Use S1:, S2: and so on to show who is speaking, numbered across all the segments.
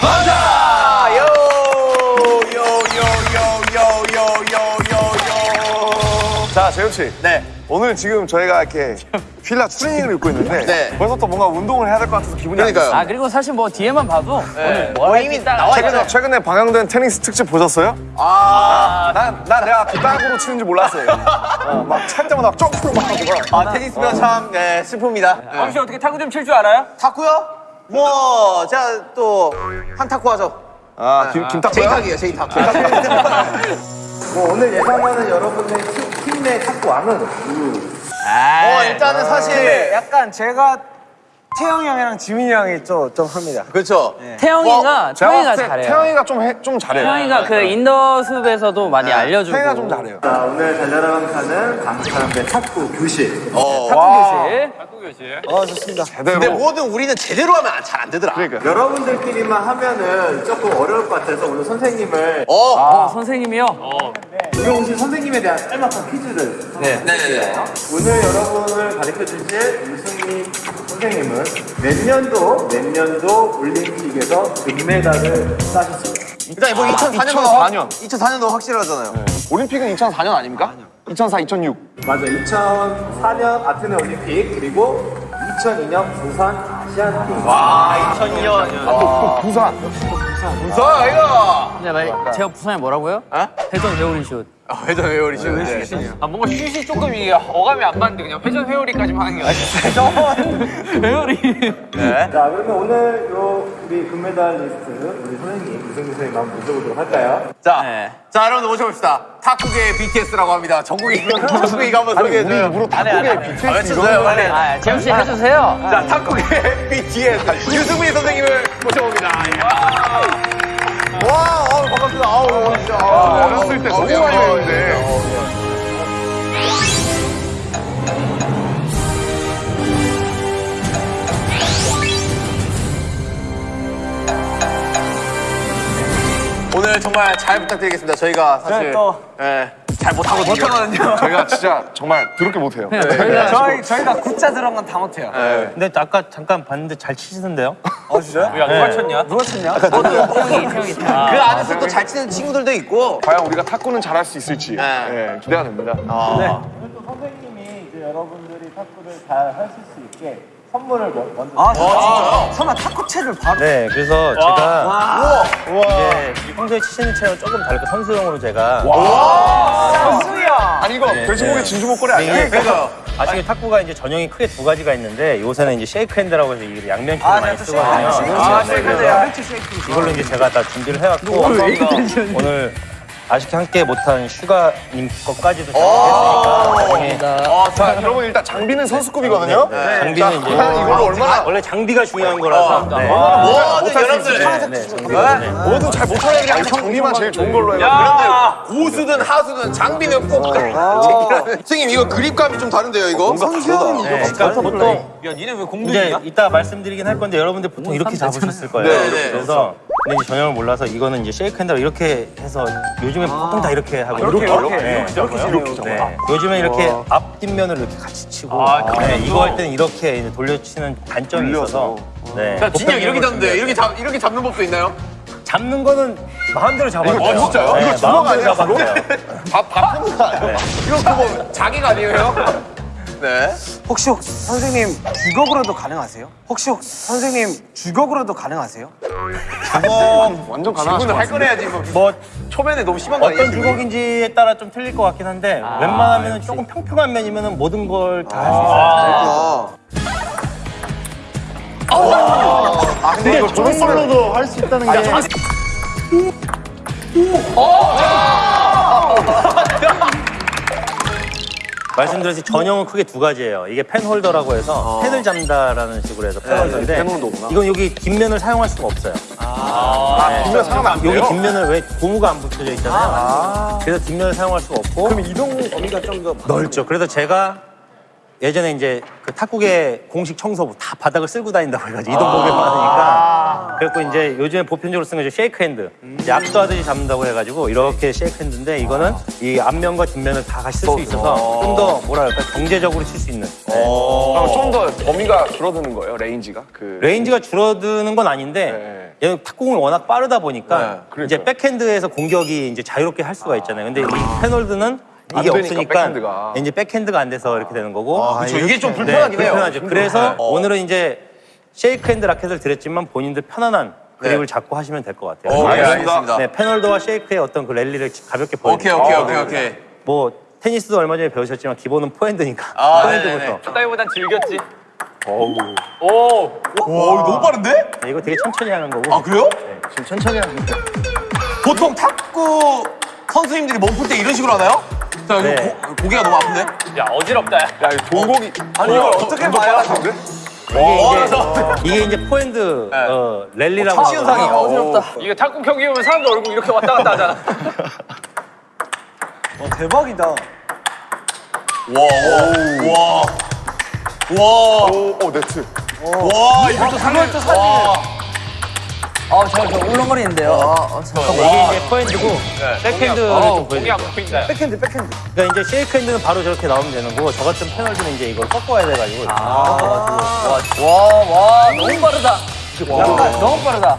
S1: 반자! 요! 요, 요, 요, 요, 요, 요, 요.
S2: 자, 재현 씨.
S1: 네.
S2: 오늘 지금 저희가 이렇게 필라 추리닝을 입고 있는데
S1: 네.
S2: 벌써부터 뭔가 운동을 해야 될 것 같아서 기분이 안
S1: 그러니까요.
S2: 좋습니다.
S3: 아 그리고 사실 뭐 뒤에만 봐도
S1: 네.
S3: 오늘 뭐
S1: 이미
S3: 딱
S1: 나와.
S2: 최근에, 최근에 방영된 테니스 특집 보셨어요?
S1: 아,
S2: 난, 난 내가 그 땅으로 치는지 몰랐어요. 어, 막찰 때마다 막 하고 막.
S1: 아 테니스면 참 네, 슬픕니다. 네.
S3: 혹시 어떻게 탁구 좀 칠 줄 알아요?
S1: 탁구요? 뭐 제가 또 한탁구 하죠.
S2: 아, 김, 김탁구야?
S1: 제이탁이에요, 제이탁.
S4: 뭐 오늘 예상하는 여러분의 팀내 탁구왕은
S1: 어, 일단은 사실
S4: 약간 제가 태영이 형이랑 지민이 형이 좀, 좀 합니다.
S1: 그렇죠.
S3: 태영이가
S2: 제가
S3: 태영이가
S2: 봤을 때
S3: 잘해요.
S2: 태영이가 좀, 해, 좀 잘해요.
S3: 태영이가 그 인더 숲에서도 많이 알려주고.
S2: 태영이가 좀 잘해요.
S4: 자, 오늘 달려라 방탄은 강사님의 탁구 교실.
S1: 어.
S3: 탁구 교실.
S4: 어, 좋습니다.
S2: 제대로.
S1: 근데 뭐든 우리는 제대로 하면 잘 안 되더라.
S2: 그러니까.
S4: 여러분들끼리만 하면은 조금 어려울 것 같아서 오늘 선생님을
S1: 어.
S3: 어, 선생님이요?
S4: 오늘 오신 선생님에 대한 짤막한 퀴즈를
S1: 네 네네.
S4: 오늘 여러분을 가르쳐 주실 우승희 선생님은 몇 년도 몇 년도 올림픽에서 금메달을 따셨습니다.
S1: 일단 뭐 2004년도
S2: 2004년.
S1: 2004년도 확실하잖아요.
S2: 올림픽은 2004년 아닙니까? 2004, 2006.
S4: 맞아. 2004년 아테네 올림픽 그리고 2002년 부산 아시안 게임.
S1: 와 2002년.
S2: 부산.
S1: 무서워 이거.
S3: 근데 말 제가 부산에 뭐라고요?
S1: 어?
S3: 회전 회오리 슛.
S1: 아, 회전 회오리죠. 네.
S5: 아 뭔가 슛이 조금 이게 어감이 안 맞는데 그냥 회전 회오리까지만 하는 게 아니라
S3: 회오리.
S1: 네.
S4: 자, 그러면 오늘 요 우리 금메달리스트 우리 선생님 우승희 선생님 한번 모셔보도록 할까요?
S1: 자,
S3: 네.
S1: 자 여러분 모셔봅시다. 탁구계 BTS라고 합니다. 정국이 정국이가 한번
S2: 우리
S1: 소개해줘요.
S2: 입으로 탁구계 BTS
S1: 아, 외쳐주세요 빨리.
S3: 아, 재현 씨 해주세요.
S1: 자 탁구계 BTS 유승민 선생님을 모셔봅니다. 와, 어, 반갑습니다. 아우, 진짜. 아,
S2: 어렸을 때 너무 많이 배웠는데.
S1: 오늘 정말 잘 부탁드리겠습니다. 저희가 사실
S4: 네, 또.
S1: 예, 잘 못하거든요. 못하거든요.
S2: 저희가 진짜 정말 더럽게 못해요.
S4: 저희 저희가 굿자 들어간 건다 못해요.
S6: 근데 아까 잠깐 봤는데 잘 치시던데요?
S4: 어 진짜요?
S5: 야 누가 쳤냐?
S4: 누가 쳤냐?
S3: 태영이, 태영이.
S1: 그 안에서 또 잘 치는 친구들도 있고.
S2: 과연 우리가 탁구는 잘할 수 있을지
S1: 네.
S2: 예, 기대가 됩니다.
S1: 아.
S4: 오늘 또 선생님이 이제 여러분들이 탁구를 잘 하실 수 있게 선물을 먼- 먼저.
S1: 아, 진짜요?
S4: 설마 탁구채를 바로?
S6: 네, 그래서 제가 이제 평소에 치시는 채랑 조금 다르게 선수용으로 제가
S4: 선수야.
S2: 아니 이거 돼지고기 진주 목걸이 아니야?
S6: 이게
S1: 그러니까.
S6: 아시게 탁구가 이제 전형이 크게 두 가지가 있는데 요새는 이제 쉐이크 핸드라고 해서 이게 양면치로
S4: 아,
S6: 많이
S4: 네, 또
S6: 쓰거든요.
S4: 쉐이크.
S1: 아, 네, 그래요.
S6: 이걸로 이제 제가 다 준비를 해왔고 오늘 아쉽게 함께 못한 슈가님 것까지도
S1: 아.
S6: 준비했으니까 나중에
S1: 아,
S2: 자, 여러분 일단 장비는 선수급이거든요.
S6: 장비는
S2: 자,
S6: 이제
S2: 과연 이걸 얼마나
S6: 원래 장비가 중요한 거라서 네.
S1: 뭐든 여러분들
S6: 네, 네, 장비는 네.
S2: 뭐든 잘 못하는 게 아니라 장비만 제일 좋은 걸로 해요.
S1: 그런데 고수든 하수든 장비는 꼭. 선생님 이거 그립감이 좀 다른데요 이거? 선수형이
S6: 네, 그러니까 보통
S5: 야 니네 왜
S6: 이제
S5: 공들이냐?
S6: 이따 말씀드리긴 할 건데 여러분들 보통 이렇게 잡으셨을 거예요.
S1: 네, 네.
S6: 그래서 근데 이제 전형을 몰라서 이거는 이제 쉐이크 핸드로 이렇게 해서 요즘 에 보통 다 이렇게 하고 이렇게
S2: 이렇게,
S6: 네.
S2: 이렇게 잡아요?
S6: 네. 요즘에 이렇게 앞 뒷면을 이렇게 같이 치고 네, 이거 할 때는 이렇게 이제 돌려치는 단점이 있어서 네.
S1: 야, 진영 이렇게 잡는데 이렇게 잡 이렇게 잡는 법도 있나요?
S6: 잡는 거는 마음대로 돼요.
S2: 이거 진짜요?
S6: 네,
S2: 이거 주먹
S6: 마음대로
S2: 아니야. 밥, 밥 푸는 거 아니야?
S1: 이거 그거 자기가 아니에요? 네.
S4: 혹시, 혹시 선생님 주걱으로도 가능하세요? 혹시, 혹시 선생님 주걱으로도 가능하세요?
S2: 완전 가능하죠.
S1: 할 거래야지 뭐.
S6: 뭐
S1: 초면에 너무 심한 거 아니에요?
S6: 어떤 주걱인지에 따라 좀 틀릴 것 같긴 한데 웬만하면 조금 평평한 면이면 모든 걸 다 할수 있어요.
S1: 아.
S2: 근데 이거 저런 걸로도 할 수 있다는 게.
S6: 말씀드렸듯이 전형은 크게 두 가지예요. 이게 펜 홀더라고 해서 펜을 잡는다라는 식으로 해서 펜 홀더인데
S2: 펜 홀더구나.
S6: 이건 여기 뒷면을 사용할 수가 없어요.
S2: 뒷면 사용하면 안 돼요?
S6: 여기 뒷면을 왜 고무가 안 붙여져 있잖아요. 그래서 뒷면을 사용할 수가 없고 그럼 이동 범위가 좀 더 넓죠. 그래서 제가 예전에 이제 그 탁구계 공식 청소부 다 바닥을 쓸고 다닌다고 해가지고 이동 범위가 많으니까 그래갖고 이제 요즘에 보편적으로 쓰는 게 쉐이크 핸드 이제 악수하듯이 잡는다고 해가지고 이렇게 쉐이크 핸드인데 이거는 이 앞면과 뒷면을 다 같이 쓸 수 있어서 좀 더 뭐랄까 경제적으로 칠 수 있는 네.
S2: 그럼 좀더 범위가 줄어드는 거예요, range가? 그.
S6: range가 줄어드는 건 아닌데
S2: 네.
S6: 얘는 탁구공이 워낙 빠르다 보니까
S1: 네.
S6: 이제 백핸드에서 공격이 이제 자유롭게 할 수가 있잖아요. 근데 이 펜홀더는
S1: 안
S6: 이게
S1: 되니까,
S6: 없으니까
S1: 백핸드가.
S6: 이제 백핸드가 안 돼서 이렇게 되는 거고.
S1: 아, 그쵸. 이게 좀
S6: 네,
S1: 불편하긴 해요.
S6: 불편하죠. 그래서 오늘은 이제 쉐이크 핸드 라켓을 드렸지만 본인들 편안한 그립을 잡고 하시면 될 것 같아요.
S1: 오,
S6: 네,
S1: 알겠습니다.
S6: 네, 펜홀더와 쉐이크의 어떤 그 랠리를 가볍게 보여드릴게요.
S1: 오케이, 오케이, 오케이, 오케이.
S6: 뭐 테니스도 얼마 전에 배우셨지만 기본은 포핸드니까
S1: 아,
S6: 포핸드부터.
S1: 네네네.
S5: 따위보단 즐겼지. 오.
S1: 와, 이거 너무 빠른데?
S6: 네, 이거 되게 천천히 하는 거고.
S1: 아, 그래요?
S7: 지금 천천히 하는데.
S1: 보통 탁구 선수님들이 몸풀 때 이런 식으로 하나요? 자, 이거
S6: 네.
S1: 고, 고개가 너무 아픈데?
S5: 야 어지럽다. 야.
S1: 야, 이거 동공이. 아니, 이걸 어 떻게 봐야 되는데?
S6: 이게 이제, 이게 이제 포핸드 어, 랠리라고
S1: 시 현상이
S6: 하거든요.
S1: 어지럽다.
S5: 이거 탁구 경기 보면 사람들 얼굴 이렇게 왔다 갔다 하잖아.
S7: 대박이다.
S1: 와, 와, 와. 오, 오, 네트. 와, 이것도 상렬 또 사진.
S3: 어, 저, 저 울렁거리는데요. 어, 잠깐만.
S6: 이게 이제 포핸드고 백핸드를
S5: 어,
S6: 좀
S5: 공이 안
S6: 보여드릴게요.
S5: 보인다.
S7: 백핸드, 백핸드.
S6: 그러니까 이제 쉐이크 핸드는 바로 저렇게 나오면 되는 거고 저 같은 펜홀더는 이제 이걸 꺾어야 돼가지고
S3: 와, 와, 너무 빠르다. 약간 너무 빠르다.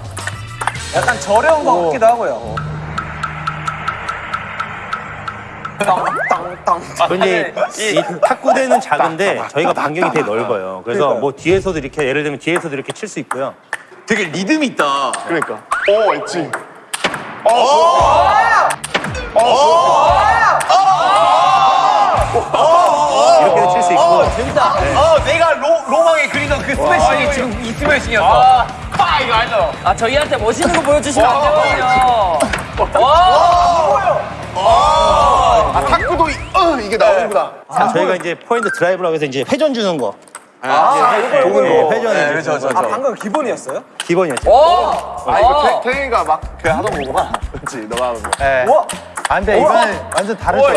S7: 약간 저렴한 것 같기도 하고요.
S6: 근데 이 탁구대는 작은데 저희가 반경이 되게 넓어요. 그래서 뭐 뒤에서도 이렇게 예를 들면 뒤에서도 이렇게 칠 수 있고요.
S1: 되게 리듬이 있다.
S7: 그러니까. 오, 엣지.
S6: 이렇게도 칠수 있고
S1: 어, 내가 로, 로망에 그리던 그 스매싱이 지금 이 스매싱이었어.
S5: 아, 파 이거 알죠?
S3: 아, 저희한테 멋있는 거 보여주시면 안 되거든요.
S1: 아, 탁구도 이, 어, 이게 나오는구나.
S6: 저희가 이제 포인트 드라이브라고 해서 이제 회전 주는 거.
S1: 아, 이거, 이거,
S6: 네, 회전을
S1: 네,
S6: 이제
S1: 그렇죠,
S6: 주는
S1: 그렇죠.
S7: 방금 기본이었어요?
S6: 기본이었죠.
S3: 오!
S7: 아, 이거
S3: 어.
S7: 태, 태희가 막그 하던 거구나. 그렇지, 너가 하는 거.
S6: 네.
S7: 우와!
S6: 안 돼, 이거는 완전 다르죠.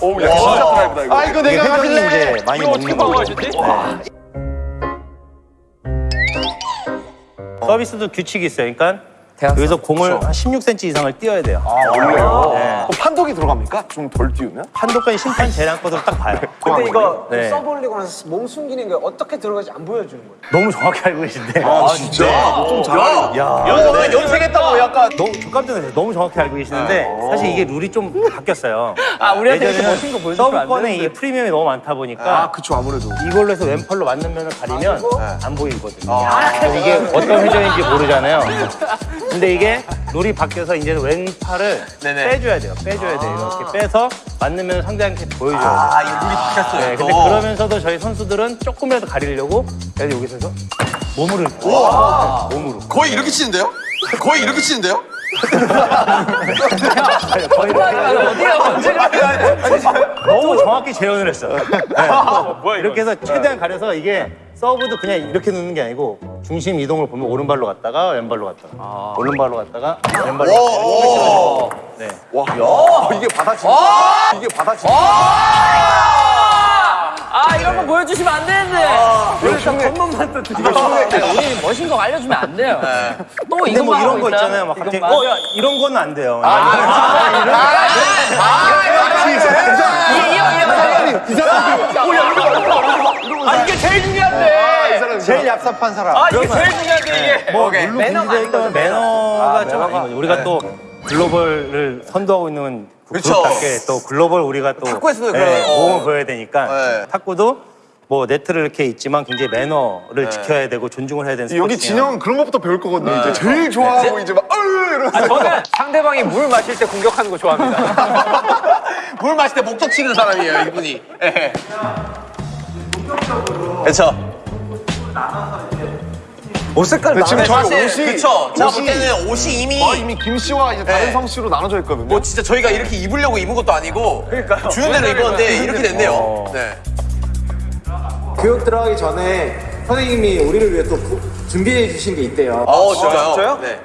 S7: 오, 야, 진짜 드라이브다, 이거. 아, 이거
S6: 이게 회전이 이제 많이
S5: 이거 어떻게
S6: 먹는 거고.
S5: 방어하셨지?
S6: 서비스도 규칙이 있어요. 그러니까. 여기서 공을 한 16cm 이상을 띄어야 돼요.
S7: 원래요?
S6: 네.
S7: 판독이 들어갑니까? 좀덜 띄우면?
S6: 판독까지 심판 재량 거를 딱 봐요.
S2: 근데 이거
S6: 네.
S2: 서브 올리고 나서 몸 숨기는 게 어떻게 들어가지 안 보여주는 거예요.
S6: 너무 정확히 알고 계신데.
S1: 아, 진짜? 좀 잘하네.
S6: 야,
S1: 연, 연습했다고 약간.
S6: 너무 저 깜짝 놀랐어요. 너무 정확히 알고 계시는데 사실 이게 룰이 좀 바뀌었어요.
S3: 아, 우리한테 이렇게 멋진 거 보여주면 안
S6: 서브권에. 이 프리미엄이 너무 많다 보니까
S7: 아, 그쵸, 아무래도.
S6: 이걸로 해서 왼팔로 맞는 면을 가리면 안 보이거든요. 그래서 이게 어떤 회전인지 모르잖아요. 근데 이게 룰이 바뀌어서 이제 왼팔을
S1: 네네.
S6: 빼줘야 돼요. 빼줘야 돼요. 이렇게 빼서 맞는 면을 상대한테 보여줘야 돼요.
S1: 아, 이게 룰이 바뀌었어요.
S6: 네, 근데
S1: 또.
S6: 그러면서도 저희 선수들은 조금이라도 가리려고 그래서 여기서 해서 몸으로 이렇게 몸으로
S1: 거의 이렇게 치는데요? 거의 이렇게 치는데요?
S3: 어디야, 언제가.
S6: 너무 정확히 재현을 했어요. 네. 이렇게 해서 최대한 가려서 이게 서브도 그냥 이렇게 넣는 게 아니고 중심 이동을 보면 오른발로 갔다가 왼발로 갔다가 오른발로 갔다가 왼발로 갔다가 네.
S7: 어, 이게 받아치 이게 받아치
S3: 아, 이런 거 보여주시면 안 되는데. 다 겉멋만 또 드리고. 우리 멋진 거 알려주면 안 돼요. 또
S6: 근데
S3: 이것만
S6: 뭐 이런 거
S3: 있다.
S6: 있잖아요. 막 갑자기
S3: 이것만.
S6: 어야 이런 거는 안 돼요.
S5: 아 이게 제일 중요한데.
S7: 제일 얍삽한 사람.
S5: 아 이게 제일 중요한데 이게.
S6: 뭐 매너가 매너가 좀 아닌 거죠. 우리가 또 글로벌을 선도하고 있는 그. 그룹답게 또 글로벌 우리가 또
S1: 탁구에서도
S6: 네,
S1: 그런- 어.
S6: 모험을 보여야 되니까
S1: 네.
S6: 탁구도 뭐 네트를 이렇게 있지만 굉장히 매너를 지켜야 되고 존중을 해야 되는
S7: 여기
S6: 스포츠예요.
S7: 진영은 그런 것부터 배울 거거든요. 이제 제일 좋아하고 이제 막, 어휴! 이러면서.
S5: 아, 저는 상대방이 물 마실 때 공격하는 거 좋아합니다.
S1: 물 마실 때 목적 치는 사람이에요, 이분이. 예. 그렇죠.
S7: 옷 색깔 지금 저희
S1: 사실
S7: 옷이
S1: 그쵸. 제가 볼 때는 옷이 이미
S7: 거의 이미 김 씨와 이제 다른
S1: 네.
S7: 성 씨로 나눠져 있거든요.
S1: 뭐 진짜 저희가 이렇게 입으려고 입은 것도 아니고 주는 대로 입었는데 이렇게 됐네요. 네.
S2: 교육 들어가기 전에 선생님이 우리를 위해 또 구- 준비해 주신 게 있대요.
S1: 어, 진짜요?
S7: 진짜요?
S1: 네.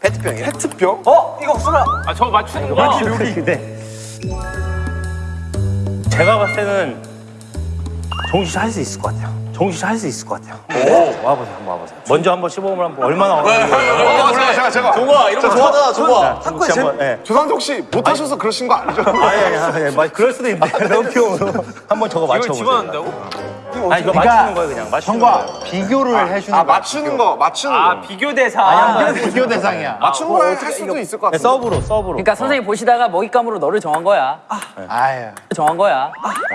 S1: 페트병이요?
S7: 페트병?
S2: 어? 이거 없어라.
S5: 아 저거 맞추는 거.
S6: 근데 제가 봤을 때는 정식 씨할수 있을 것 같아요. 정식 씨할수 있을 것 같아요. 와보세요, 한번 와보세요. 먼저 한번 시범을 한번 얼마나
S1: 네,
S6: 어려운지.
S7: 몰라요, 제가, 제가.
S1: 좋아, 이런 거 좋아하잖아, 좋아.
S6: 정식 씨 한번, 예.
S7: 조상석 씨 못하셔서 그러신 거 아니죠?
S6: 아니, 아니, 아니, 아니, 말- 그럴 수도 있는데. 너무 귀여워. 한번 저거
S5: 이걸
S6: 맞춰보세요.
S5: 집어넣는다고?
S6: 아니 이거 맞추는 거예요 그냥 맞추는 거예요.
S7: 비교를 해주는
S1: 아, 맞추는 거, 맞추는 거.
S5: 비교 대상.
S7: 아, 비교 대상이야.
S1: 맞추는 거할 수도 있을 것
S6: 네,
S1: 같은데.
S6: 서브로 서브로.
S3: 그러니까 선생님 보시다가 먹잇감으로 너를 정한 거야.
S7: 아유,
S3: 정한 거야.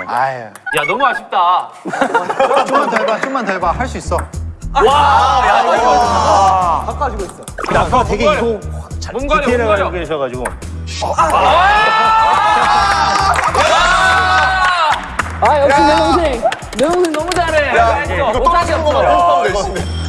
S7: 아유.
S5: 야 너무 아쉽다.
S7: 좀만 더 해봐, 좀만 더 해봐. 할 수 있어.
S6: 아까 되게 이거 자-
S5: 몸 가려,
S6: 디테일하게
S5: 몸 가려.
S6: 알고 계셔가지고
S3: 아 역시 내 동생. 내 동생 너무 잘해. 잘했어.
S1: 이거
S3: 못하게
S1: 떨어지는 거만
S3: 없어.
S1: 연습하면 열심히.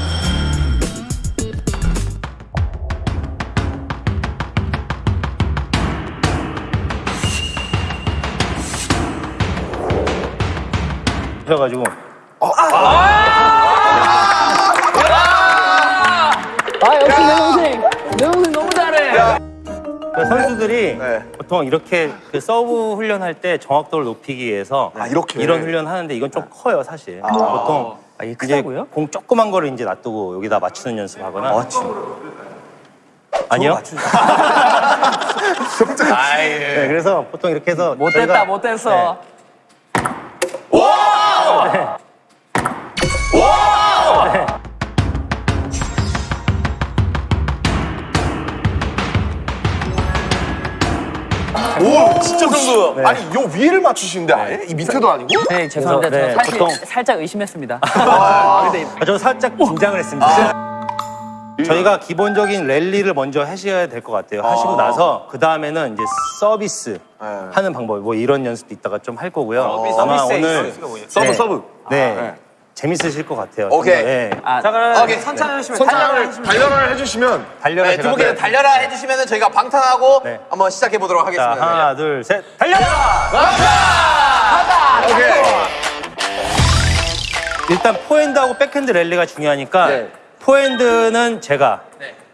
S6: 하셔가지고
S3: 아 역시 내 동생. 내 동생 너무 잘해.
S6: 그 선수들이
S1: 네.
S6: 보통 이렇게 그 서브 훈련할 때 정확도를 높이기 위해서
S1: 아, 이렇게?
S6: 이런 훈련 하는데 이건 좀 커요 사실. 보통
S3: 아, 이게 크다고요?
S6: 공 조그만 거를 이제 놔두고 여기다 맞추는 연습하거나. 아니요. 네, 그래서 보통 이렇게 해서
S3: 못됐다
S6: 저희가-
S3: 못됐어.
S1: 오, 진짜 정도. 아니, 요 위를 맞추시는데 아예? 이 밑에도 아니고?
S3: 네 죄송합니다.
S6: 그래서, 네,
S3: 저 사실
S6: 보통-
S3: 살짝 의심했습니다.
S6: 아, 저는 살짝 긴장을 했습니다. 저희가 기본적인 랠리를 먼저 하셔야 될 것 같아요. 하시고 나서 그 다음에는 이제 서비스 하는 방법, 뭐 이런 연습도 이따가 좀 할 거고요. 아마
S5: 서비스에
S6: 오늘
S5: 서비스가 뭐예요?
S1: 서브,
S6: 네.
S1: 서브.
S6: 네. 재밌으실 것 같아요.
S1: 오케이.
S6: 예.
S3: 아,
S5: 자 그럼
S1: 오케이.
S5: 선창 해주시면
S1: 선창을 단련을 해주시면
S6: 달려라
S1: 네, 두 분께서
S6: 네.
S1: 달려라 해주시면 저희가 방탄하고
S6: 네.
S1: 한번 시작해 보도록
S6: 자,
S1: 하겠습니다.
S6: 하나, 둘, 셋, 달려라!
S1: 오케이.
S6: 일단 포핸드하고 백핸드 랠리가 중요하니까
S1: 네.
S6: 포핸드는 제가,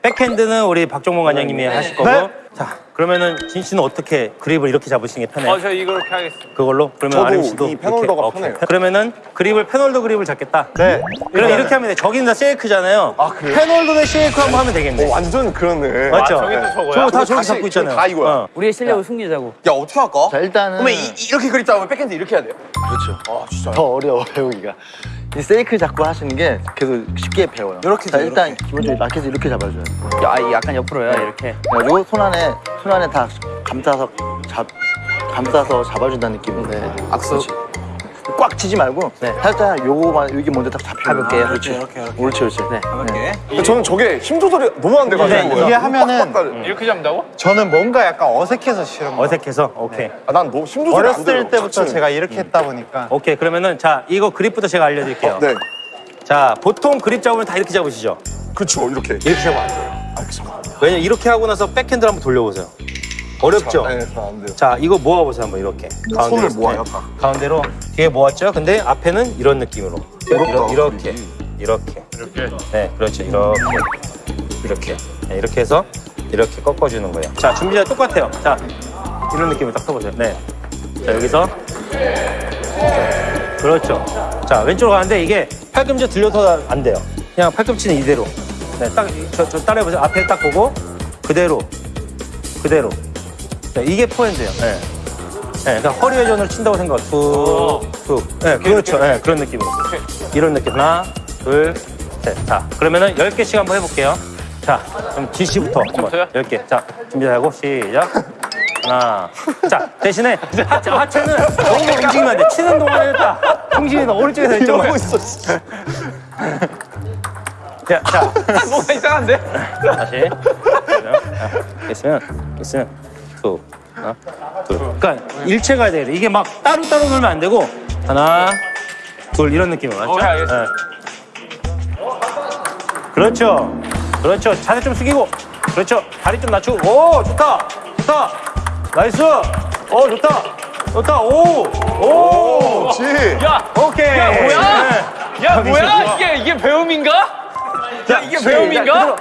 S6: 백핸드는 우리 박종문 관장님이 하실 거고. 자, 그러면은 진 씨는 어떻게 그립을 이렇게 잡으시는 게 편해요?
S5: 어 저 이렇게 하겠습니다.
S6: 그걸로? 그러면
S1: 저도
S6: 아림 씨도
S1: 이 펜홀더가
S6: 이렇게? 오케이.
S1: 편해요.
S6: 그러면은 그립을 펜홀더 그립을 잡겠다. 네. 그럼 이렇게 하면 돼. 저기는 다 쉐이크잖아요.
S1: 아, 그래요?
S6: 펜홀더 대 쉐이크 한번 하면 되겠네.
S1: 오, 완전 그러네.
S6: 맞죠?
S5: 저기 또 저거야?
S6: 저거 다 저기 잡고 있잖아요.
S1: 다 이거야.
S6: 어.
S3: 우리의 실력을 숨기자고.
S1: 야, 어떻게 할까?
S7: 자, 일단은
S1: 그러면 이, 이- 이렇게 그립 잡으면 백핸드 이렇게 해야 돼요?
S7: 더 어려워 배우기가. 이 세이크 잡고 하시는 게 계속 쉽게 배워요.
S1: 이렇게
S7: 자,
S1: 돼,
S7: 일단 기본적으로 라켓을 이렇게 잡아줘요.
S3: 야, 이 약간 옆으로요 이렇게.
S7: 그래가지고 손 안에 손 안에 다 감싸서 잡 감싸서 잡아준다는 느낌인데 악수 꽉 치지 말고 살짝 요거만 여기 먼저 딱 잡혀볼게요. 그렇지. 이렇게 이렇게. 옳지 옳지. 네.
S1: 근데 저는 저게 힘 조절이 너무 안 돼가지고.
S7: 이게 하면은
S1: 빡빡거려.
S5: 이렇게 잡는다고?
S7: 저는 뭔가 약간 어색해서 싫은 거예요.
S6: 어색해서? 오케이.
S1: 아, 난 너무 힘 조절이 안 돼요.
S7: 어렸을 때부터
S1: 자체는.
S7: 제가 이렇게 했다 보니까
S6: 오케이. 그러면은 자, 이거 그립부터 제가 알려드릴게요.
S1: 네.
S6: 자, 보통 그립 잡으면 다 이렇게 잡으시죠?
S1: 그렇죠, 이렇게.
S6: 이렇게 잡으면 안 돼요. 왜냐면 이렇게 하고 나서 백핸드를 한번 돌려보세요. 어렵죠?
S1: 네, 잘안 돼요.
S6: 자, 이거 모아보세요. 한번 이렇게.
S1: 손을
S6: 가운데로.
S1: 모아요,
S6: 네.
S1: 다.
S6: 가운데로 뒤에 모았죠? 근데 앞에는 이런 느낌으로.
S1: 어렵다.
S6: 이렇 게. 이렇게.
S5: 이렇게.
S6: 네, 그렇죠. 이렇게. 이렇게. 네, 이렇게 해서 이렇게 꺾어주는 거예요. 자, 준비자 똑같아요. 자, 이런 느낌으로 딱 써보세요. 네. 자, 여기서. 자, 그렇죠. 자, 왼쪽으로 가는데 이게 팔꿈치 들려서 안 돼요. 그냥 팔꿈치는 이대로. 네, 딱, 저, 저 따라해보세요. 앞에 딱 보고, 그대로. 그대로. 자, 이게 포핸드예요. 네. 네, 그러니까 허리 회전을 친다고 생각. 툭, 툭. 네, 그렇죠. 네, 그런 느낌으로. 이런 느낌. 하나, 둘, 셋. 자, 그러면은 10개씩 한번 해볼게요. 자, 그럼 지시부터 한번.
S5: 저요?
S6: 10개. 자, 준비하고 시작. 하나. 자, 대신에 하체, 하체는 너무 움직이면 안 돼. 치는 동안에 딱 중심이 너 오른쪽에서 이쪽으로. 이러고 있어, 자, 자,
S5: 뭐가 이상한데?
S6: 다시. 됐으면, 됐으면, 두, 하나, 둘. 그러니까 일체 가야 돼. 이게 막 따로 따로 놀면 안 되고, 하나, 둘, 이런 느낌으로. 맞죠?
S5: 오케이, 알겠습니다.
S6: 네. 그렇죠. 그렇죠. 자세 좀 숙이고. 그렇죠. 다리 좀 낮추고. 오, 좋다. 좋다. nice. 오, 좋다. 좋다. 오, 오.
S1: 지
S5: 야,
S6: 오케이.
S5: 야, 뭐야?
S6: 네.
S5: 야 뭐야? 이게 이게 배움인가? 야 이게 배움인가?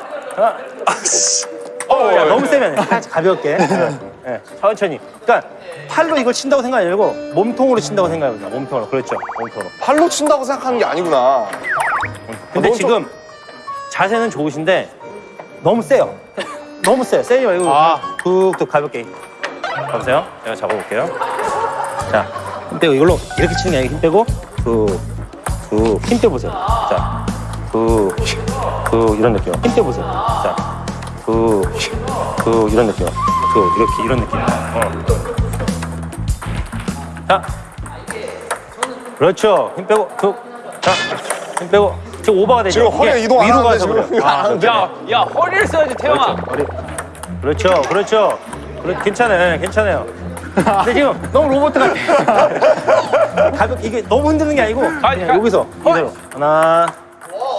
S6: 어, 야, 너무 세면 안 돼. 가볍게. 네, 천천히. 그러니까 팔로 이걸 친다고 생각 안 하고 몸통으로 친다고 생각해보자. 몸통으로. 그렇죠. 몸통으로.
S1: 팔로 친다고 생각하는 게 아니구나.
S6: 근데
S1: 너무
S6: 지금 자세는 좋으신데 너무 세요. 너무 세요. 세지 말고 툭툭 가볍게. 가보세요. 제가 잡아볼게요. 자, 힘 빼고 이걸로 이렇게 치는 게 아니고 힘 빼고 툭, 그, 힘 빼보세요. 자, 그, 그, 이런 느낌. 힘 빼보세요. 자, 그, 그, 이런 느낌. 그, 이렇게, 이런 느낌. 어. 자, 그렇죠. 힘 빼고, 그, 자, 힘 빼고. 지금 오버가 되죠.
S1: 지금 허리 이동 안
S6: 위로
S1: 하는데,
S6: 가서
S1: 지금.
S6: 그래요. 아, 그렇죠.
S5: 야, 야, 허리를 써야지, 태영아.
S6: 그렇죠, 그렇죠. 그래, 괜찮아요, 괜찮아요. 근데 지금 너무 로봇 같아. 가볍 이게 너무 흔드는 게 아니고 그냥
S5: 가-
S6: 여기서 이대로 하나,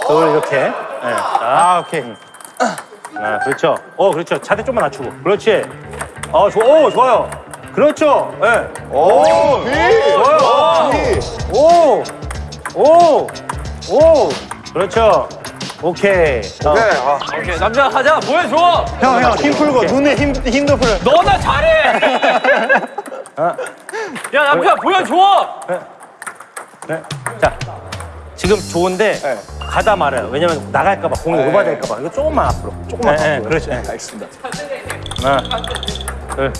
S6: 둘 이렇게. 네. 아, 오케이. 하나, 그렇죠. 어, 그렇죠. 자세 좀만 낮추고. 그렇지. 어, 좋아, 오, 좋아요. 그렇죠. 예. 네.
S1: 오,
S6: 좋아요. 오, 오, 오. 그렇죠. 오케이. 어.
S1: 네. 아,
S5: 오케이, 남자 가자, 보여줘.
S7: 형, 형, 힘 풀고, 눈에 힘, 힘도 풀어.
S5: 너나 잘해.
S6: 아.
S5: 야, 남자 보여줘.
S6: 네. 자, 지금 좋은데 가다 말아요. 왜냐면 나갈까 봐 공이 오버될까 봐. 이거 조금만 앞으로. 조금만 네, 앞으로. 그렇죠. 네.
S1: 알겠습니다.
S6: 하나, 둘.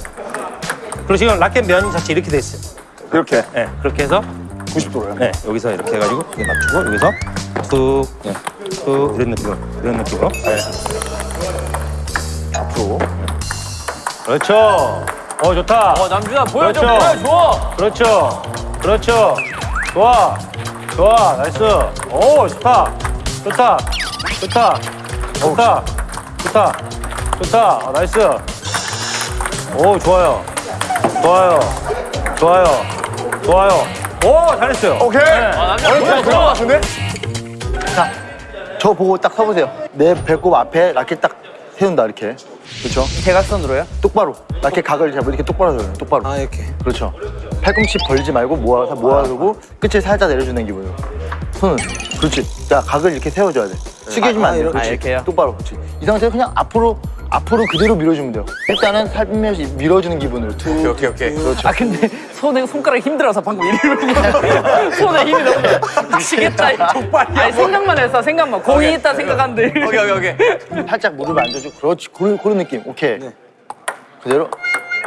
S6: 그리고 지금 라켓 면 자체 이렇게 돼 있어요.
S1: 그렇게
S6: 네, 그렇게 해서
S1: 90도로요.
S6: 네, 여기서 이렇게 해가지고 이렇게 맞추고 여기서 툭, 네, 툭 이런 느낌으로 이런 느낌으로. 네.
S1: 앞으로.
S6: 그렇죠. 어 좋다.
S5: 어, 남준아 보여줘,
S6: 그렇죠.
S5: 보여줘.
S6: 그렇죠. 그렇죠. 좋아. 좋아. nice. 오, 좋다. 좋다. 좋다. 좋다. 좋다. 좋다. 아, nice. 오, 좋아요. 좋아요. 좋아요. 좋아요. 오, 잘했어요.
S1: 오케이.
S5: 아, 남자
S1: 어이, 잘
S5: 보여줘.
S1: 들어것 같은데?
S7: 자, 저 보고 딱 서보세요. 내 배꼽 앞에 라켓 딱 세운다, 이렇게. 그렇죠?
S3: 대각선으로요?
S7: 똑바로. 라켓 각을 잡고 이렇게 똑바로 세워요. 똑바로.
S3: 아 이렇게.
S7: 그렇죠. 팔꿈치 벌지 말고 모아서 모아두고 끝을 살짝 내려주는 기분으로. 손은. 그렇지. 자, 각을 이렇게 세워줘야 돼. 숙여주면 안 돼.
S3: 이렇게.
S7: 그렇지.
S3: 아, 이렇게요?
S7: 똑바로. 그렇지. 이 상태에서 그냥 앞으로, 앞으로 그대로 밀어주면 돼요. 일단은 살며시 밀어주는 기분으로. 툭.
S1: 오케이, 오케이, 오케이.
S7: 그렇죠.
S3: 아 근데 손에 손가락이 힘들어서 방금 이러고 손에 힘이 너무 미치겠다. 이 족발이야. 아니 생각만 했어 생각만 공이 있다 생각한데.
S5: 오케이, 오케이, 오케이.
S7: 살짝 무릎을 앉아주고. 그렇지. 그런, 그런 느낌. 오케이. 그대로.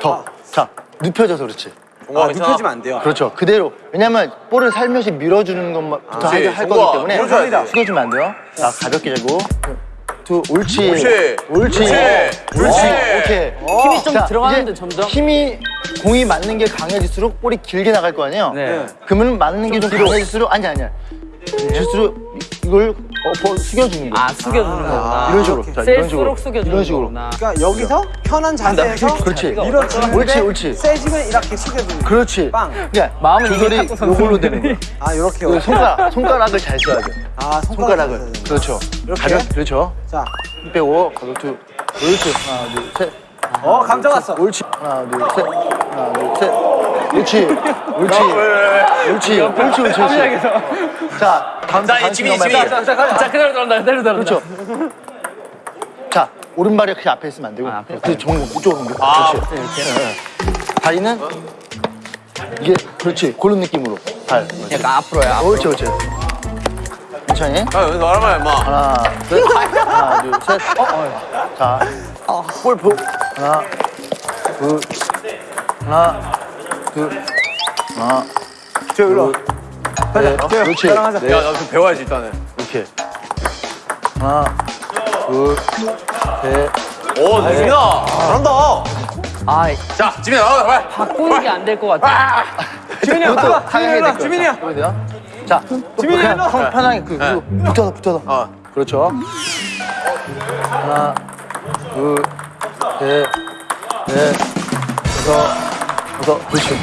S7: 더. 자, 눕혀져서 그렇지.
S5: 아, 눕혀지면 안 돼요.
S7: 그렇죠. 그대로. 왜냐면 볼을 살며시 밀어주는 것부터. 할, 거기 때문에. 숙여주면 안 돼요. 자, 가볍게 재고. 두, 옳지.
S1: 옳지.
S7: 옳지.
S1: 옳지.
S7: 오케이.
S3: 힘이 좀
S7: 자,
S3: 들어가는데 점점.
S7: 힘이 공이 맞는 게 강해질수록 볼이 길게 나갈 거 아니에요?
S3: 네.
S7: 그러면 맞는 게 좀 강해질수록 아니 아니야. 질수록 이걸 어, 버- 숙여주는 거야.
S3: 아 숙여주는 거구나.
S7: 이런 식으로. 자, 이런 식으로.
S3: 숙여주는
S7: 이런 식으로.
S3: 거구나.
S8: 그러니까 여기서 편한 자세에서
S7: 그렇지.
S8: 밀어주는데
S7: 옳지, 옳지.
S8: 세지면 이렇게 숙여주는
S7: 그렇지.
S8: 빵.
S7: 그러니까
S3: 이미
S7: 조절이. 요걸로 되는 거야.
S8: 아 이렇게
S7: 그 손가락, 손가락을 잘 써야 돼.
S8: 아 손가락을
S7: 손가락을. 그렇죠.
S8: 이렇게?
S7: 가볍, 그렇죠.
S8: 자,
S7: 힘 빼고 가볍게. 그렇지. 하나, 둘, 셋.
S8: 어 감정 왔어.
S7: 옳지. 하나, 둘, 셋. 하나, 둘, 셋. 옳지. 옳지. 옳지. 옳지, 옳지, 옳지. 자, 다음
S5: 자,
S7: 다음
S5: 지민이, 지민이.
S7: 말고.
S3: 자 그대로 들어간다 그대로 들어간다.
S7: 그렇죠. 자, 오른발이 그냥 앞에 있으면 안 되고.
S3: 아, 앞에
S7: 그 정면 이쪽으로 옮겨.
S5: 아,
S7: 그렇지. 네, 네. 다리는 이게 그렇지. 그런 느낌으로. 발.
S3: 약간 앞으로야. 앞으로.
S7: 옳지, 옳지. 천천히.
S1: 아, 여기서 말하면 임마.
S7: 하나, 둘, 하나, 둘, 셋. 자, 볼 보. 하나, 둘, 하나, 둘, 하나,
S8: 저 일로.
S7: 셋. 그렇지.
S8: 따라가자.
S7: 네,
S1: 야, 나좀 배워야지, 일단은.
S7: 이렇게. 하나, 둘, 셋.
S1: 오, 지민아. 잘한다.
S3: 아
S1: 자, 지민아, 나가자, 빨리.
S3: 바꾸는 게 안 될 것 같아.
S8: 지민이 형.
S7: 하향해야
S8: 지민이
S7: 될
S8: 형, 지민이 형.
S7: 돼요? 자, 또 그냥 편- 편하게 그, 그리고 붙어서 붙어서.
S1: 어.
S7: 그렇죠. 하나, 둘, 셋, 넷, 다섯, 다섯, 그렇지.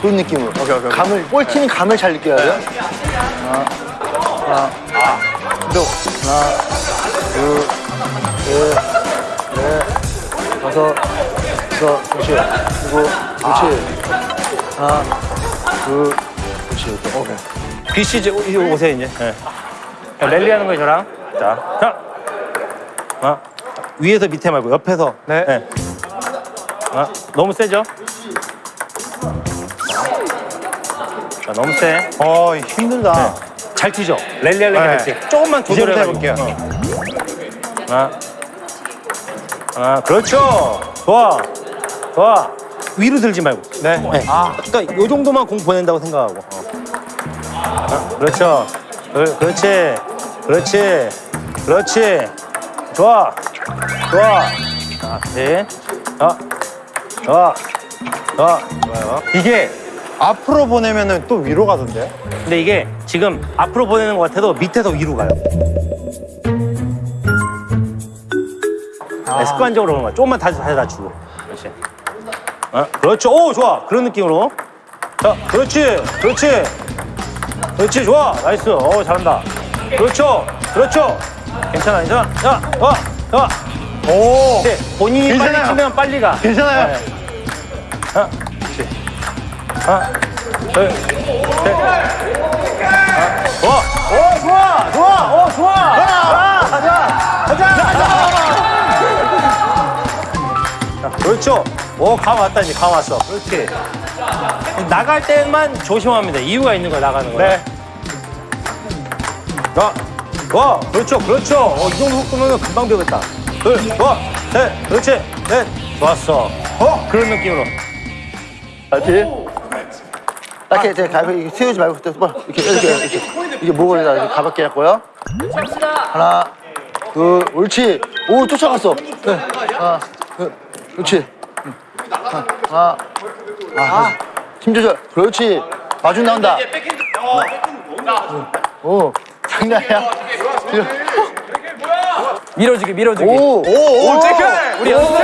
S7: 그런 느낌으로.
S1: 오케이, 오케이.
S7: 감을, 볼 치는 감을 잘 느껴야 돼요. 하나, 하나, 또 하나, 둘, 셋, 넷, 다섯, 다섯, 그렇지. 그리고, 그렇지. 하나, 둘, 그렇지. 이렇게. 오케이.
S6: 귀씨 이제 오- 오세요 이제. 네. 자, 랠리 하는 거예요 저랑. 자, 자. 아, 위에서 밑에 말고 옆에서. 네. 아, 너무 세죠? 자, 너무 세.
S7: 어, 힘들다.
S6: 잘 튀죠? 랠리 하려면
S7: 네.
S6: 됐지. 조금만 조절해 볼게요. 하나, 하나, 그렇죠. 좋아, 좋아. 위로 들지 말고. 네. 아, 그러니까 이 정도만 공 보낸다고 생각하고. 어. 아, 그렇죠. 그, 그렇지. 그렇지. 그렇지. 좋아. 좋아. 자, 네. 어. 좋아. 좋아. 좋아요.
S2: 이게 앞으로 보내면은 또 위로 가던데?
S6: 근데 이게 지금 앞으로 보내는 것 같아도 밑에서 위로 가요. 네, 습관적으로 그런 거야. 조금만 다시 다시 낮추고. 그렇지. 어? 그렇죠. 오, 좋아. 그런 느낌으로. 자, 그렇지. 그렇지. 그렇지. 좋아. nice. 어, 잘한다. 그렇죠. 그렇죠. 괜찮아, 괜찮아. 자, 어, 어. 오. 본인이 빨리
S2: 괜찮아요.
S6: 치면 빨리 가.
S2: 괜찮아요.
S6: 네. 하나, 둘, 셋. 하나, 좋아. 오, 좋아. 좋아. 오, 좋아. 자, 가자. 가자. 가자. 자, 그렇죠. 오, 감 왔다, 이제 감 왔어. 그렇지. 나갈 때만 돼. 이유가 있는 거야, 나가는 거야. 네. 자, 좋아. 그렇죠. 그렇죠. 어, 이 정도 속도면 금방 배우겠다. 둘, 좋아. 셋. 그렇지. 넷. 좋았어. 어? 그런 느낌으로.
S7: 알 피. 딱히 제 가볍게 이렇게 세우지 말고 그때 뭐 이렇게 이렇게 이렇게 이게 목을 이렇게 가볍게 했고요. 하나, 둘, 옳지. 오 쫓아갔어. 네. 하나, 둘, 그렇지. 응. 하나, 아, 힘 조절. 그렇지. 마중 나온다. 오, 장난이야.
S3: 밀어주기 밀어주기.
S7: 오, 오, 오,
S2: 체크!
S7: 우리 연습.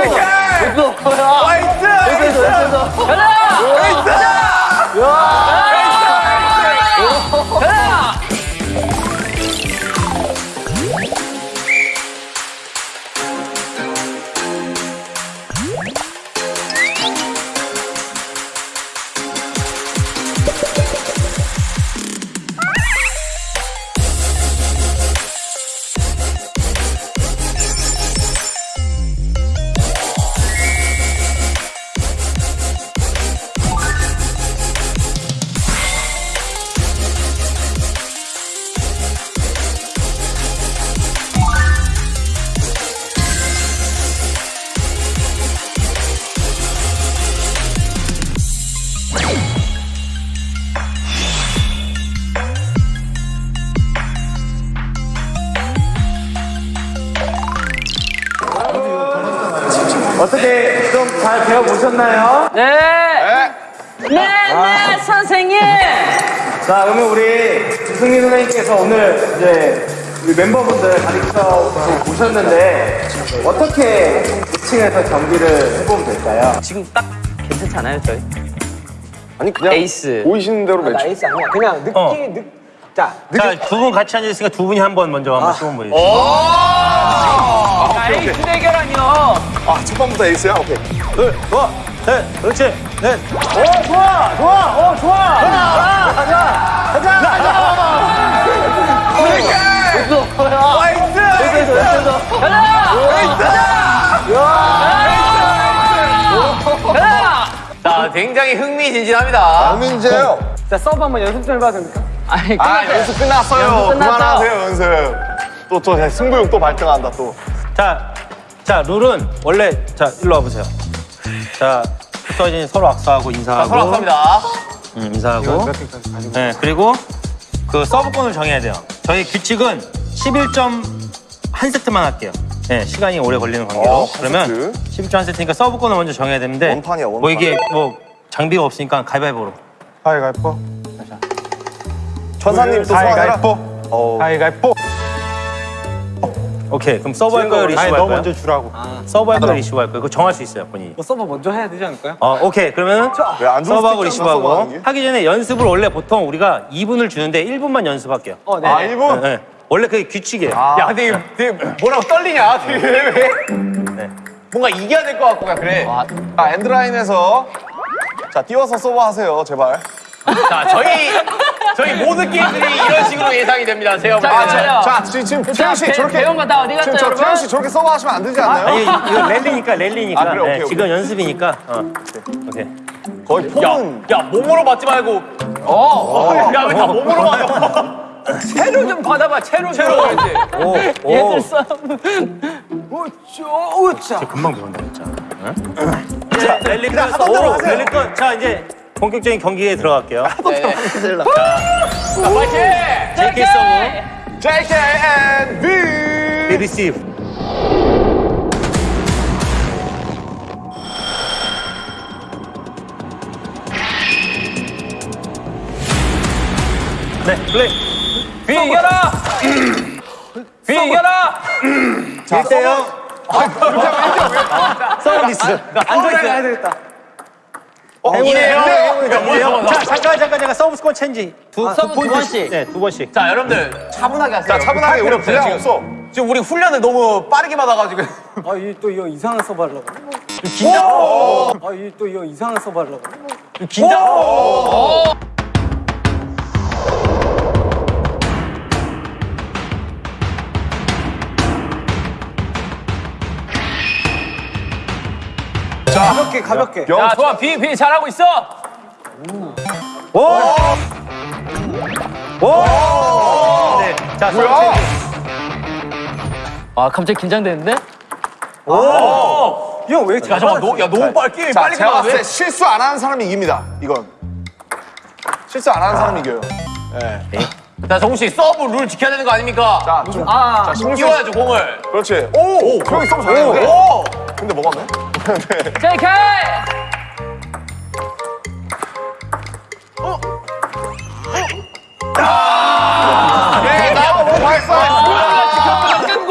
S7: 됐어, 됐 어,
S3: 네. 네, 네, 선생님.
S4: 자, 그러면 우리 주승민 선생님께서 오늘 이제 우리 멤버분들 가르쳐 보셨는데 어떻게 이 중에서 경기를 해보면 될까요?
S3: 지금 딱 괜찮지 않아요, 저희?
S2: 아니, 그냥
S3: 에이스.
S2: 보이시는 대로 매치.
S8: nice 아니야. 그냥 느낌,
S6: 어.
S8: 느, 자,
S6: 자, 두분 같이 앉아 있으니까 두 분이 한 번 먼저 한번 시범 보여주세요.
S3: 아, 에이스 대결하니요.
S2: 아, 첫 번부터 에이스야? 오케이.
S6: 둘, 좋 아, 셋, 그렇지, 넷. 오, 좋아, 좋아, 오, 좋아. 가자, 가자, 가자, 가자.
S1: 자, 굉장히 흥미진진합니다.
S2: 박민재요.
S8: 자 서브 한번 연습 좀 해봐도 됩니까?
S3: 아니,
S2: 아,
S3: 끝났어요.
S2: 연습 끝났어요.
S3: 연습?
S2: 그만하세요, 연습. 또, 또, 승부욕 또 발등한다, 또.
S6: 자, 자, 룰은 원래, 자, 일로 와보세요. 자, 또 이제 서로 악수하고 인사하고.
S1: 서로 감사합니다.
S6: 응, 인사하고. 네, 그리고 그 서브권을 정해야 돼요. 저희 규칙은 11점 한 세트만 할게요. 네, 시간이 오래 걸리는 관계로.
S2: 어, 한
S6: 그러면 11점 한 세트니까 서브권을 먼저 정해야 되는데.
S2: 원판이야, 원판.
S6: 뭐 이게 뭐 장비가 없으니까 가위바위보로.
S2: 가위가위뽀. 천사님 또 소환해라.
S6: 가위바위보.
S2: 어.
S6: 가위바위보. 오케이, 그럼 서브 할 거예요, 리시브 할 거예요? 먼저 주라고. 서브 할 거예요, 리시브 할 거예요? 그거 정할 수 있어요, 본인이.
S8: 뭐 서브 먼저 해야 되지 않을까요?
S6: 어, 오케이. 그러면
S2: 스틱
S6: 리시브하고? 하기 전에 연습을 원래 보통 우리가 2분을 주는데 1분만 연습할게요.
S8: 어, 네.
S2: 아, 1분?
S6: 네. 원래 그게 규칙이에요.
S1: 야, 되게, 되게 뭐라고 떨리냐? 되게 왜?
S6: 네.
S1: 뭔가 이겨야 될 것 같고, 그냥 그래.
S2: 자, 엔드라인에서. 자, 띄워서 서브하세요, 제발.
S1: 자, 저희, 저희 모든 게임들이 이런 식으로 예상이 됩니다. 제가 볼
S3: 자. 자,
S2: 자, 지금, 태영 씨
S3: 배-
S2: 저렇게.
S3: 배운 거 다 어디 갔어요,
S2: 지금? 태영 씨 저렇게 서브하시면 안 되지 않나요?
S6: 아니, 이거 랠리니까, 랠리니까.
S2: 아, 그래, 오케이,
S6: 네,
S2: 오케이.
S6: 지금 연습이니까. 어. 오케이.
S2: 거의 폼은.
S1: 야, 몸으로 맞지 말고. 어. 야, 왜 다 몸으로 맞아?
S3: 채로 좀 받아봐, 채로 좀.
S6: 오, 오.
S3: 얘들 싸움.
S6: 금방 배운다, 진짜. 응? 자, 랠리 끝. 오, 랠리 끝. 자, 이제 본격적인 경기에 들어갈게요.
S1: 파이팅!
S6: JK 서브,
S2: JK and V.
S6: B 리시브. 네, 플레이.
S1: 비 이겨라! 비 이겨라!
S6: 1대0. 서비스.
S8: 안전하게 해야 되겠다.
S6: 행운이에요.
S1: 야, 뭐야,
S6: 자, 잠깐, 잠깐, 잠깐. 서브 스코어 체인지. 두, 두,
S3: 두 번씩.
S6: 네, 두 번씩.
S1: 자, 여러분들 차분하게 하세요.
S2: 자, 차분하게 우리 분량 없어.
S1: 지금 우리 훈련을 너무 빠르게 받아가지고.
S8: 아, 이또 이거 이상한 서브 하려고. 긴장. 아, 이또 이거 이상한 서브 하려고.
S1: 긴장.
S8: 가볍게, 가볍게.
S1: 야, 좋아. 비, 비 잘하고 있어.
S6: 네. 자, 서브
S2: 뭐야?
S6: 체인지.
S3: 아 갑자기 긴장되는데?
S8: 형, 왜 이렇게
S1: 야, 잠깐, 너, 야, 너무 빨리 게임
S2: 자,
S1: 빨리
S2: 제가 봤을 때. 실수 안 하는 사람이 이깁니다. 이건. 실수 안 하는 사람이 이겨요.
S1: 자, 정우 씨, 서브 룰 지켜야 되는 거 아닙니까?
S2: 자, 좀.
S3: 아
S2: 자,
S1: 띄워야죠, 공을.
S2: 그렇지. 오! 형이 서브 잘했는데?
S1: 오!
S2: 근데 뭐 맞네?
S3: JK!
S2: 네, 나와, 뭐 발사!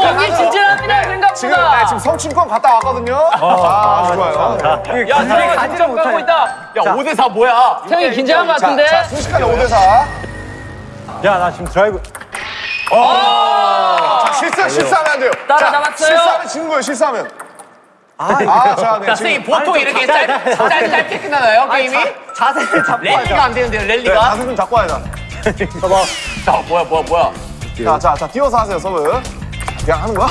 S3: 경기 진진합니다 생각보다.
S2: 지금, 네, 지금 성춘권 갔다 왔거든요. 아, 좋아요.
S1: 야, 사람이 가지를 까고 있다. 야, 5대4 뭐야?
S3: 형이 긴장한 것
S2: 자,
S3: 같은데?
S2: 자, 순식간에 5대4.
S6: 야, 나 지금 드라이브.
S2: 자, 실수, 실수하면 안 돼요.
S3: 따라 잡았어요.
S2: 자, 실수하면 지는 거예요, 실수하면. 아, 자, 네.
S1: 자,
S2: 지금
S1: 선생님, 보통 이렇게 짧, 짧, 짧게 끝나나요, 게임이?
S8: 자세를 잡고
S1: 랠리가 안 되는데요,
S2: 네,
S1: 랠리가?
S2: 자세 좀 잡고 와야 돼.
S1: 자, 뭐야, 뭐야, 뭐야.
S2: 자, 자, 자, 띄워서 하세요, 서브. 그냥 하는 거야?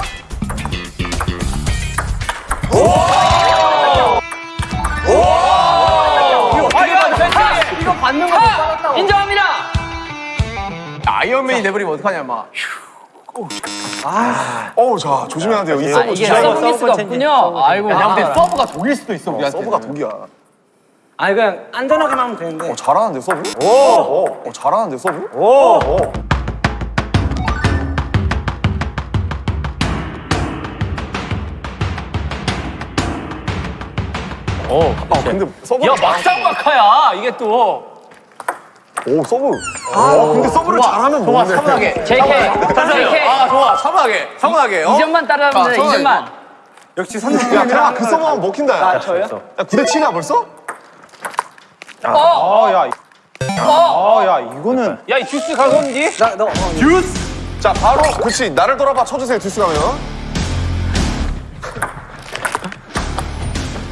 S1: 아, 이거 펜싱!
S3: 이거 받는 거 아, 인정합니다.
S1: 아이언맨이 내버리면 어떡하냐, 막.
S2: 어우, 자, 조심해야 돼요.
S3: 이아
S2: 서브
S3: 이게
S2: 진짜.
S3: 서브 미스가 없군요. 아이고.
S1: 야, 근데
S3: 아.
S1: 서브가 독일 수도 있어, 우리한테.
S2: 서브가 독이야.
S8: 아니, 그냥 안전하게만 하면 되는데.
S2: 어, 잘하는데, 서브? 오! 어, 잘하는데, 서브? 오! 오. 아, 근데 서브.
S1: 야, 막상 막하야, 이게 또.
S2: 오, 서브. 아, 근데 서브를 잘하면
S1: 좋아,
S2: 모르네.
S1: 차분하게.
S3: JK. JK.
S1: 아, 좋아, 차분하게. 차분하게. 어?
S3: 2점만 따라가면 돼.
S1: 아,
S3: 2점만.
S8: 역시
S2: 야,
S8: 선생님이랑
S2: 그냥 그 서브 하면 먹힌다. 야,
S8: 아, 저요?
S2: 야 9대 7이야, 벌써?
S3: 어.
S6: 아, 야. 아, 야, 이거는.
S1: 야, 이 듀스 가성기?
S8: 나, 너, 어,
S2: 자, 바로, 그렇지. 나를 돌아봐 쳐주세요, 듀스 가면.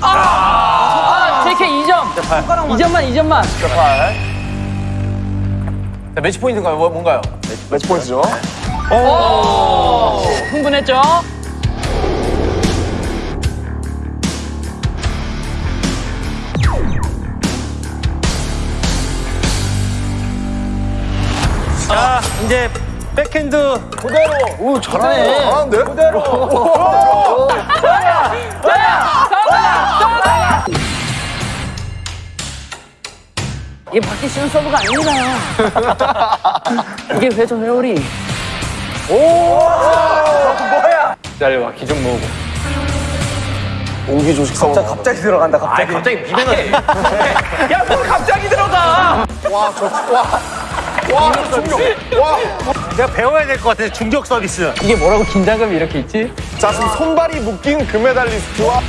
S3: 아, JK 2점. 2점만 2점만.
S1: 자, 매치 포인트인가요? 뭐, 뭔가요?
S2: 매치 포인트죠.
S3: 오. 흥분했죠?
S6: 자, 이제 백핸드
S2: 오, 잘하네. 잘하는데? 그대로.
S3: 쉬운 서브가 아닙니다. 이게 회전 회오리.
S1: 기다려봐, 기를 모으고.
S2: 운기조식 서브.
S8: 갑자기 들어간다, 갑자기.
S1: 아, 갑자기 미변해. 야, 뭘 갑자기 들어가!
S2: 와, 저, 와. 와, 저 충격. 와.
S6: 내가 배워야 될 것 같아. 중격 서비스.
S3: 이게 뭐라고 긴장감이 이렇게 있지?
S2: 자, 지금 손발이 묶인 금메달리스트와